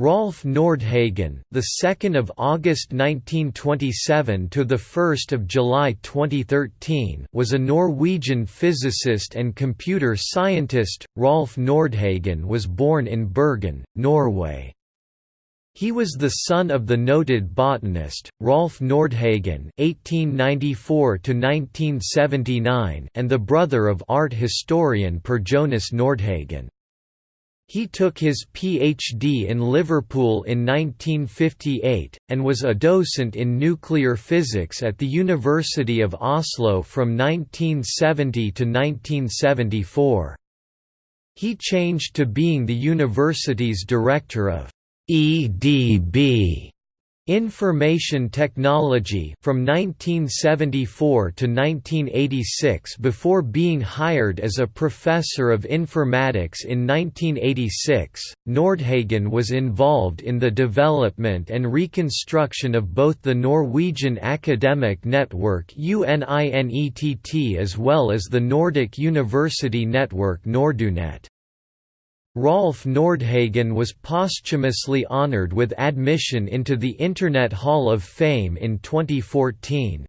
Rolf Nordhagen, the 2nd of August 1927 to the 1st of July 2013, was a Norwegian physicist and computer scientist. Rolf Nordhagen was born in Bergen, Norway. He was the son of the noted botanist Rolf Nordhagen (1894–1979) and the brother of art historian Per Jonas Nordhagen. He took his PhD in Liverpool in 1958, and was a docent in nuclear physics at the University of Oslo from 1970 to 1974. He changed to being the university's director of EDB Information Technology from 1974 to 1986 before being hired as a professor of informatics in 1986. Nordhagen was involved in the development and reconstruction of both the Norwegian academic network UNINETT as well as the Nordic university network Nordunet. Rolf Nordhagen was posthumously honored with admission into the Internet Hall of Fame in 2014.